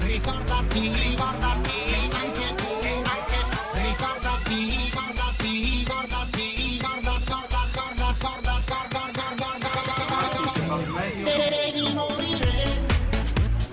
Ricordati,